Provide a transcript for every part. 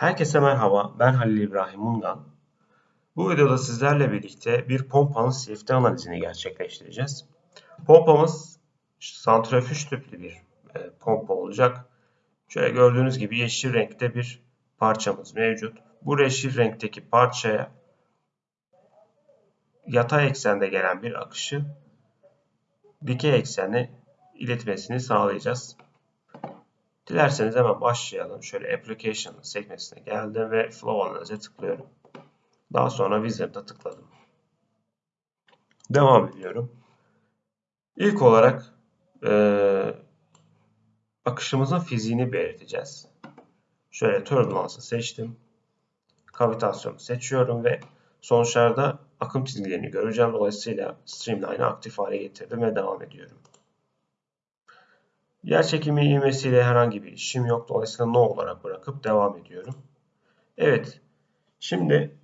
Herkese merhaba, ben Halil İbrahim Mungan. Bu videoda sizlerle birlikte bir pompanın CFD analizini gerçekleştireceğiz. Pompamız santrifüj tüplü bir e, pompa olacak. Şöyle gördüğünüz gibi yeşil renkte bir parçamız mevcut. Bu yeşil renkteki parçaya yatay eksende gelen bir akışı dikey eksene iletmesini sağlayacağız. Dilerseniz hemen başlayalım. Şöyle Application sekmesine geldim ve Flow Analyze'e tıklıyorum. Daha sonra Wizard'a tıkladım. Devam ediyorum. İlk olarak e, akışımızın fiziğini belirteceğiz. Şöyle Turbulence'ı seçtim. Kavitasyonu seçiyorum ve sonuçlarda akım çizgilerini göreceğim. Dolayısıyla Streamline'ı aktif hale getirdim ve devam ediyorum. Yer çekimi ivmesiyle herhangi bir işim yok. Dolayısıyla no olarak bırakıp devam ediyorum. Evet. Şimdi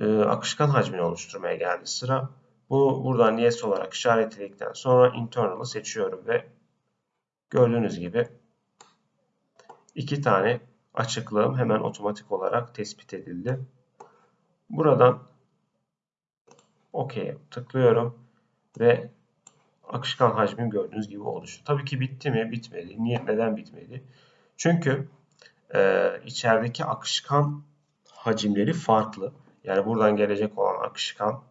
e, akışkan hacmini oluşturmaya geldi sıra. Bu buradan yes olarak işaretledikten sonra internal'ı seçiyorum ve gördüğünüz gibi iki tane açıklığım hemen otomatik olarak tespit edildi. Buradan OK tıklıyorum ve akışkan hacmim gördüğünüz gibi oluştu. Tabii ki bitti mi? Bitmedi. Niye? Neden bitmedi? Çünkü e, içerideki akışkan hacimleri farklı. Yani buradan gelecek olan akışkan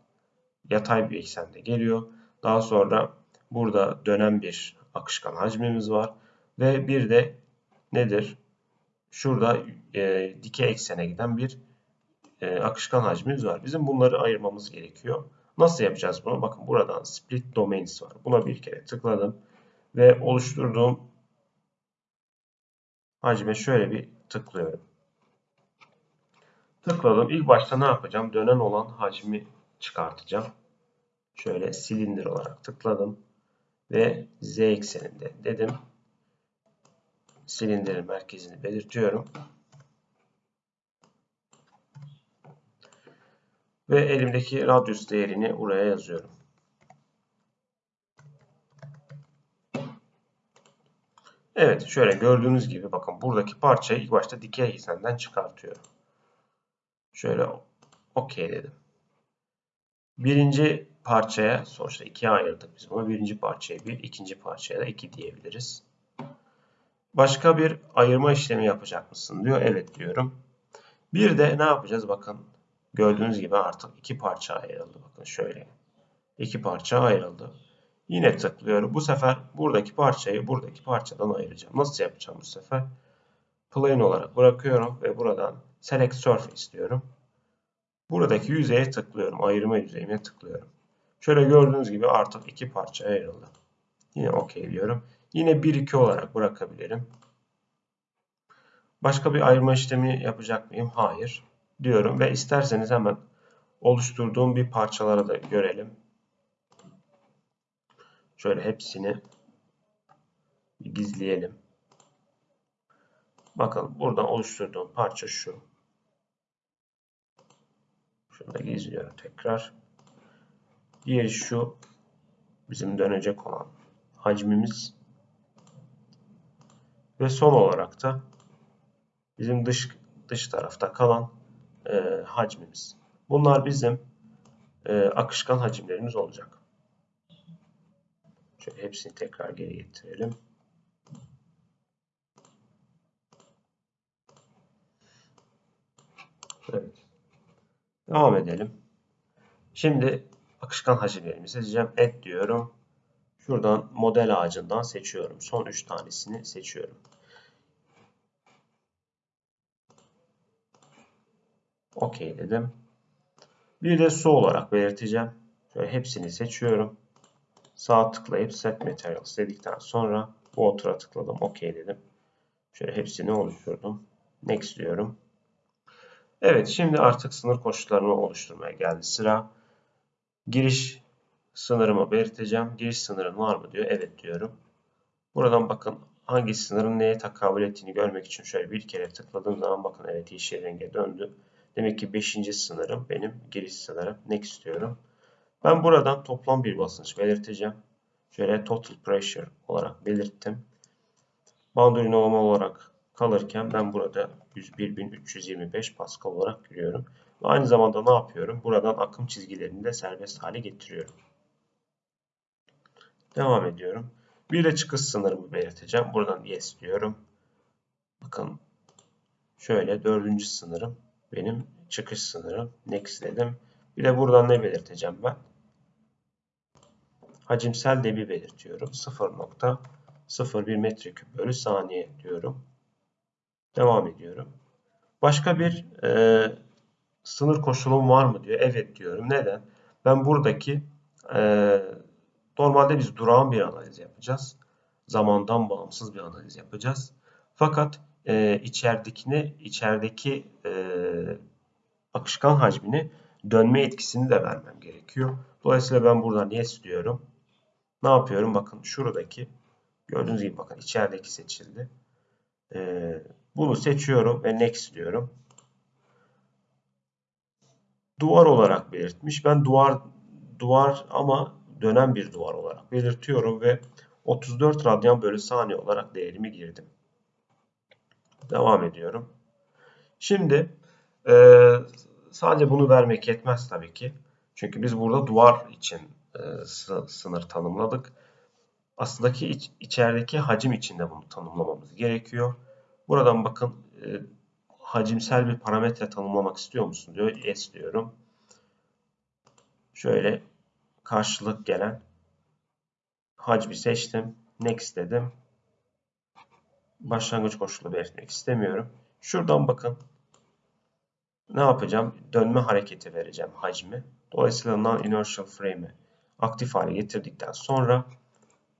yatay bir eksende geliyor. Daha sonra burada dönen bir akışkan hacmimiz var. Ve bir de nedir? Şurada e, dikey eksene giden bir e, akışkan hacmimiz var. Bizim bunları ayırmamız gerekiyor. Nasıl yapacağız bunu? Bakın buradan split domains var. Buna bir kere tıkladım. Ve oluşturduğum hacme şöyle bir tıklıyorum. Tıkladım. İlk başta ne yapacağım? Dönen olan hacmi çıkartacağım. Şöyle silindir olarak tıkladım. Ve z ekseninde dedim. Silindirin merkezini belirtiyorum. Ve elimdeki radius değerini buraya yazıyorum. Evet şöyle gördüğünüz gibi bakın buradaki parçayı ilk başta dikey eksenden çıkartıyorum. Şöyle OK dedim. Birinci parçaya sonuçta ikiye ayırdık biz bunu. Birinci parçaya bir, ikinci parçaya da iki diyebiliriz. Başka bir ayırma işlemi yapacak mısın diyor. Evet diyorum. Bir de ne yapacağız bakın. Gördüğünüz gibi artık iki parça ayrıldı. Bakın şöyle. iki parça ayrıldı. Yine tıklıyorum. Bu sefer buradaki parçayı buradaki parçadan ayıracağım. Nasıl yapacağım bu sefer? Plane olarak bırakıyorum ve buradan Select Surface diyorum. Buradaki yüzeye tıklıyorum. Ayırma yüzeyine tıklıyorum. Şöyle gördüğünüz gibi artık iki parça ayrıldı. Yine OK diyorum. Yine 1-2 olarak bırakabilirim. Başka bir ayırma işlemi yapacak mıyım? Hayır diyorum ve isterseniz hemen oluşturduğum bir parçaları da görelim. Şöyle hepsini gizleyelim. Bakın buradan oluşturduğum parça şu. Şunu da gizliyorum tekrar. Diğeri şu. Bizim dönecek olan hacmimiz. Ve son olarak da bizim dış dış tarafta kalan e, hacmimiz. Bunlar bizim e, akışkan hacimlerimiz olacak. Şöyle hepsini tekrar geri getirelim. Evet. Devam edelim. Şimdi akışkan hacimlerimizi seçeceğim. Add diyorum. Şuradan model ağacından seçiyorum. Son 3 tanesini seçiyorum. OK dedim. Bir de su olarak belirteceğim. Şöyle hepsini seçiyorum. Sağ tıklayıp Set Materials dedikten sonra Water'a tıkladım. OK dedim. Şöyle hepsini oluşturdum. Next diyorum. Evet şimdi artık sınır koşullarını oluşturmaya geldi sıra. Giriş sınırımı belirteceğim. Giriş sınırın var mı diyor. Evet diyorum. Buradan bakın hangi sınırın neye takabül ettiğini görmek için şöyle bir kere tıkladığım zaman bakın evet yeşil renge döndü. Demek ki 5. sınırım benim giriş sınırım. Next istiyorum. Ben buradan toplam bir basınç belirteceğim. Şöyle total pressure olarak belirttim. Boundary normal olarak kalırken ben burada 101.325 Pascal olarak görüyorum. Ve aynı zamanda ne yapıyorum? Buradan akım çizgilerini de serbest hale getiriyorum. Devam ediyorum. Bir de çıkış sınırımı belirteceğim. Buradan yes diyorum. Bakın şöyle dördüncü sınırım benim çıkış sınırım. Next dedim. Bir de buradan ne belirteceğim ben? Hacimsel debi belirtiyorum. 0.01 metreküp bölü saniye diyorum. Devam ediyorum. Başka bir e, sınır koşulum var mı diyor. Evet diyorum. Neden? Ben buradaki e, normalde biz durağan bir analiz yapacağız. Zamandan bağımsız bir analiz yapacağız. Fakat e, içeridekini, içerideki e, akışkan hacmini dönme etkisini de vermem gerekiyor. Dolayısıyla ben buradan yes diyorum. Ne yapıyorum? Bakın şuradaki gördüğünüz gibi bakın içerideki seçildi. Ee, bunu seçiyorum ve next diyorum. Duvar olarak belirtmiş. Ben duvar duvar ama dönen bir duvar olarak belirtiyorum ve 34 radyan bölü saniye olarak değerimi girdim. Devam ediyorum. Şimdi e, sadece bunu vermek yetmez tabii ki. Çünkü biz burada duvar için e, sınır tanımladık. Aslında ki iç, içerideki hacim için de bunu tanımlamamız gerekiyor. Buradan bakın e, hacimsel bir parametre tanımlamak istiyor musun diyor. Yes diyorum. Şöyle karşılık gelen hacmi seçtim. Next dedim. Başlangıç koşulu belirtmek istemiyorum. Şuradan bakın. Ne yapacağım? Dönme hareketi vereceğim hacmi. Dolayısıyla non-inertial frame'i aktif hale getirdikten sonra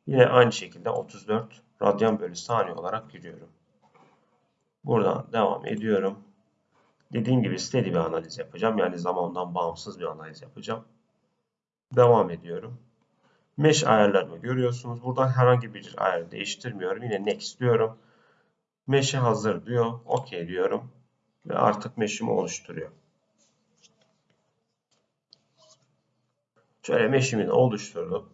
yine aynı şekilde 34 radyan bölü saniye olarak giriyorum. Buradan devam ediyorum. Dediğim gibi steady bir analiz yapacağım. Yani zamandan bağımsız bir analiz yapacağım. Devam ediyorum. Mesh ayarlarımı görüyorsunuz. Buradan herhangi bir ayar değiştirmiyorum. Yine next diyorum. Mesh'e hazır diyor. OK diyorum. Ve artık mesh'imi oluşturuyor. Şöyle mesh'imi de oluşturdum.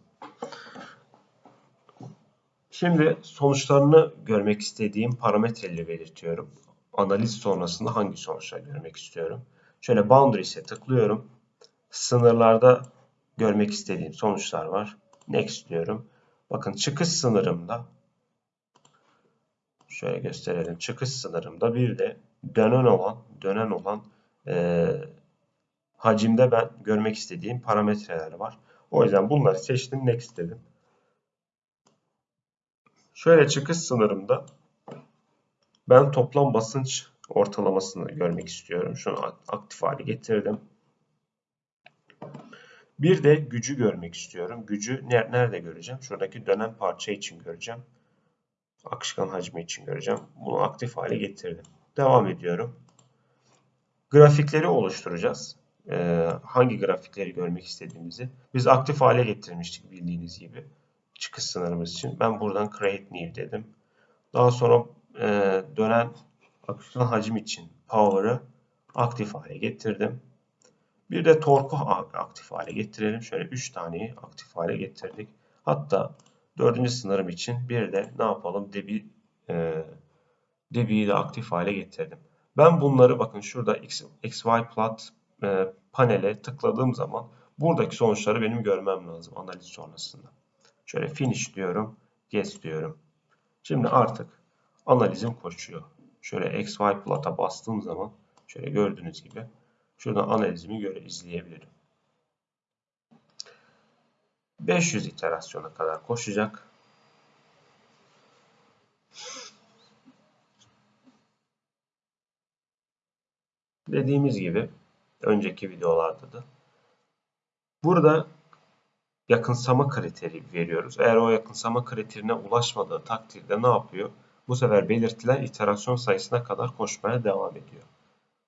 Şimdi sonuçlarını görmek istediğim parametreleri belirtiyorum. Analiz sonrasında hangi sonuçları görmek istiyorum. Şöyle boundaries'e tıklıyorum. Sınırlarda görmek istediğim sonuçlar var. Next diyorum. Bakın çıkış sınırımda şöyle gösterelim. Çıkış sınırımda bir de dönen olan dönen olan e, hacimde ben görmek istediğim parametreler var. O yüzden bunları seçtim. Next dedim. Şöyle çıkış sınırımda ben toplam basınç ortalamasını görmek istiyorum. Şunu aktif hale getirdim. Bir de gücü görmek istiyorum. Gücü nerede göreceğim? Şuradaki dönen parça için göreceğim. Akışkan hacmi için göreceğim. Bunu aktif hale getirdim. Devam ediyorum. Grafikleri oluşturacağız. Ee, hangi grafikleri görmek istediğimizi. Biz aktif hale getirmiştik bildiğiniz gibi. Çıkış sınırımız için. Ben buradan Create New dedim. Daha sonra e, dönen akışkan hacim için Power'ı aktif hale getirdim. Bir de torku aktif hale getirelim. Şöyle 3 taneyi aktif hale getirdik. Hatta dördüncü sınırım için bir de ne yapalım? Debi, e, debiyi de aktif hale getirdim. Ben bunları bakın şurada X, XY plot e, panele tıkladığım zaman buradaki sonuçları benim görmem lazım analiz sonrasında. Şöyle finish diyorum. Yes diyorum. Şimdi artık analizim koşuyor. Şöyle XY plot'a bastığım zaman şöyle gördüğünüz gibi Şuradan analizimi göre izleyebilirim. 500 iterasyona kadar koşacak. Dediğimiz gibi önceki videolarda da burada yakınsama kriteri veriyoruz. Eğer o yakınsama kriterine ulaşmadığı takdirde ne yapıyor? Bu sefer belirtilen iterasyon sayısına kadar koşmaya devam ediyor.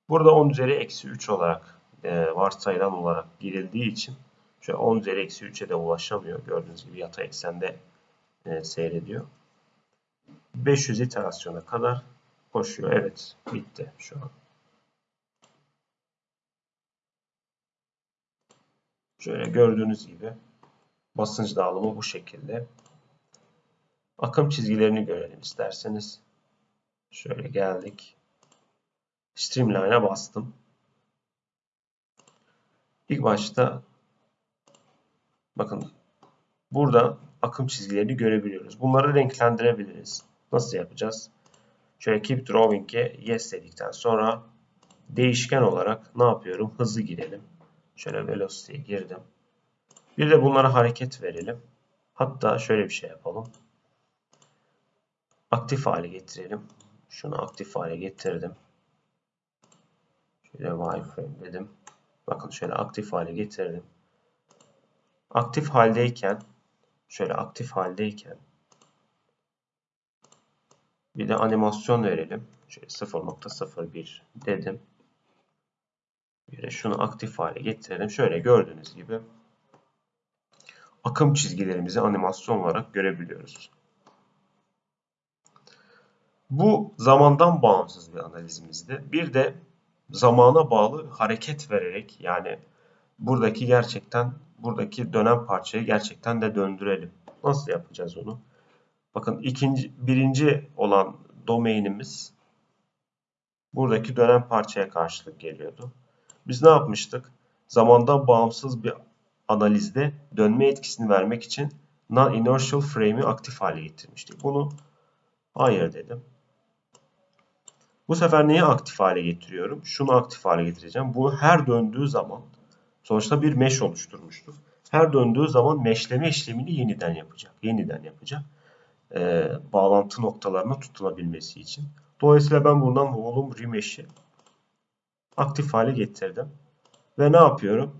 Burada 10 üzeri eksi 3 olarak e, varsayılan olarak girildiği için şöyle 10 üzeri eksi 3'e de ulaşamıyor. Gördüğünüz gibi yatay eksende e, seyrediyor. 500 iterasyona kadar koşuyor. Evet bitti şu an. Şöyle gördüğünüz gibi basınç dağılımı bu şekilde. Akım çizgilerini görelim isterseniz. Şöyle geldik. Streamline'a bastım. İlk başta bakın burada akım çizgilerini görebiliyoruz. Bunları renklendirebiliriz. Nasıl yapacağız? Şöyle keep drawing'e yes dedikten sonra değişken olarak ne yapıyorum? Hızı girelim. Şöyle velocity'ye girdim. Bir de bunlara hareket verelim. Hatta şöyle bir şey yapalım. Aktif hale getirelim. Şunu aktif hale getirdim. Şöyle wireframe dedim. Bakın şöyle aktif hale getirdim. Aktif haldeyken şöyle aktif haldeyken bir de animasyon verelim. Şöyle 0.01 dedim. De şunu aktif hale getirelim. Şöyle gördüğünüz gibi akım çizgilerimizi animasyon olarak görebiliyoruz. Bu zamandan bağımsız bir analizimizdi. Bir de zamana bağlı hareket vererek yani buradaki gerçekten buradaki dönem parçayı gerçekten de döndürelim. Nasıl yapacağız onu? Bakın ikinci birinci olan domainimiz buradaki dönem parçaya karşılık geliyordu. Biz ne yapmıştık? Zamandan bağımsız bir analizde dönme etkisini vermek için non-inertial frame'i aktif hale getirmiştik. Bunu hayır dedim. Bu sefer neyi aktif hale getiriyorum? Şunu aktif hale getireceğim. Bu her döndüğü zaman sonuçta bir mesh oluşturmuştur. Her döndüğü zaman meşleme işlemini yeniden yapacak. Yeniden yapacak. Ee, bağlantı noktalarına tutunabilmesi için. Dolayısıyla ben buradan volume remesh'i aktif hale getirdim. Ve ne yapıyorum?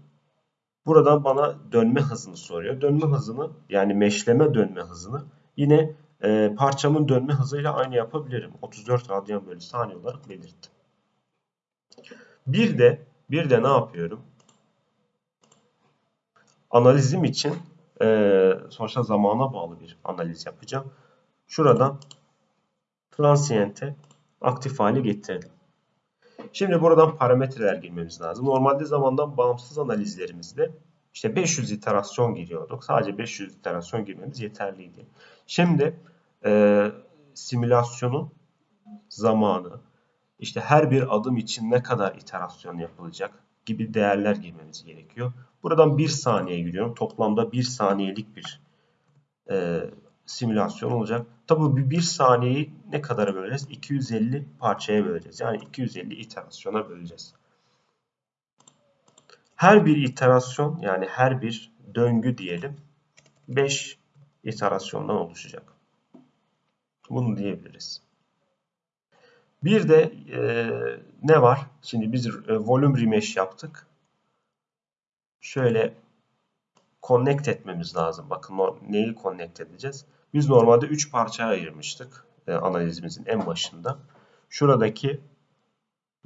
Buradan bana dönme hızını soruyor. Dönme hızını yani meşleme dönme hızını yine e, parçamın dönme hızıyla aynı yapabilirim. 34 radyan bölü saniye olarak belirttim. Bir de bir de ne yapıyorum? Analizim için e, sonuçta zamana bağlı bir analiz yapacağım. Şuradan transient'e aktif hale getirdim. Şimdi buradan parametreler girmemiz lazım. Normalde zamandan bağımsız analizlerimizde işte 500 iterasyon giriyorduk. Sadece 500 iterasyon girmemiz yeterliydi. Şimdi e, simülasyonun zamanı, işte her bir adım için ne kadar iterasyon yapılacak gibi değerler girmemiz gerekiyor. Buradan 1 saniye giriyorum. Toplamda 1 saniyelik bir e, simülasyon olacak. Tabi bu 1 saniyeyi ne kadara böleceğiz? 250 parçaya böleceğiz. Yani 250 iterasyona böleceğiz. Her bir iterasyon yani her bir döngü diyelim 5 iterasyondan oluşacak. Bunu diyebiliriz. Bir de e, ne var? Şimdi biz e, volume remesh yaptık. Şöyle connect etmemiz lazım. Bakın neyi connect edeceğiz? Biz normalde 3 parçaya ayırmıştık e, analizimizin en başında. Şuradaki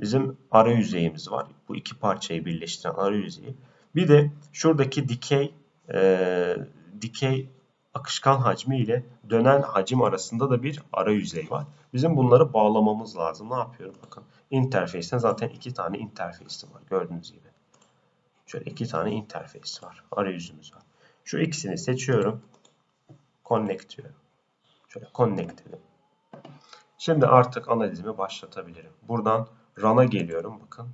bizim ara yüzeyimiz var. Bu iki parçayı birleştiren ara yüzeyi. Bir de şuradaki dikey e, dikey akışkan hacmi ile dönen hacim arasında da bir ara yüzey var. Bizim bunları bağlamamız lazım. Ne yapıyorum? Bakın interface'ten zaten iki tane interface'i var. Gördüğünüz gibi. Şöyle iki tane interface var. Arayüzümüz var. Şu ikisini seçiyorum. Connect diyorum. Şöyle connect dedim. Şimdi artık analizimi başlatabilirim. Buradan run'a geliyorum. Bakın.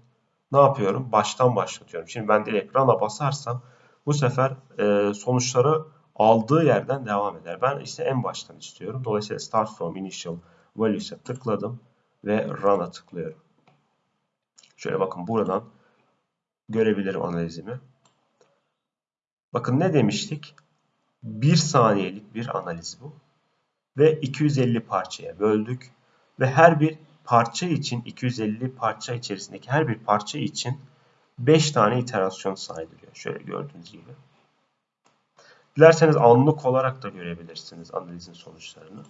Ne yapıyorum? Baştan başlatıyorum. Şimdi ben direkt run'a basarsam bu sefer e, sonuçları aldığı yerden devam eder. Ben işte en baştan istiyorum. Dolayısıyla start from initial values'e tıkladım ve run'a tıklıyorum. Şöyle bakın buradan görebilirim analizimi. Bakın ne demiştik? 1 saniyelik bir analiz bu. Ve 250 parçaya böldük. Ve her bir parça için 250 parça içerisindeki her bir parça için 5 tane iterasyon saydırıyor. Şöyle gördüğünüz gibi. Dilerseniz anlık olarak da görebilirsiniz analizin sonuçlarını.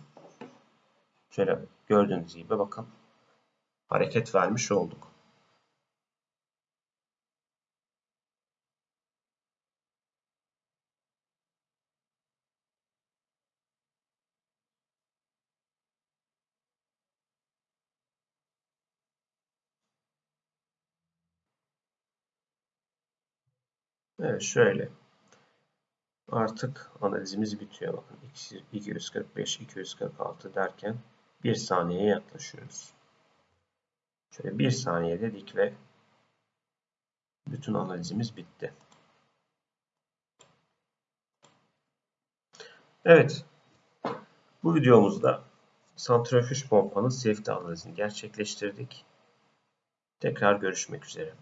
Şöyle gördüğünüz gibi bakın hareket vermiş olduk. Evet şöyle. Artık analizimiz bitiyor. Bakın 245, 246 derken 1 saniyeye yaklaşıyoruz. Şöyle 1 saniye dedik ve bütün analizimiz bitti. Evet. Bu videomuzda santrifüj pompanın CFD analizini gerçekleştirdik. Tekrar görüşmek üzere.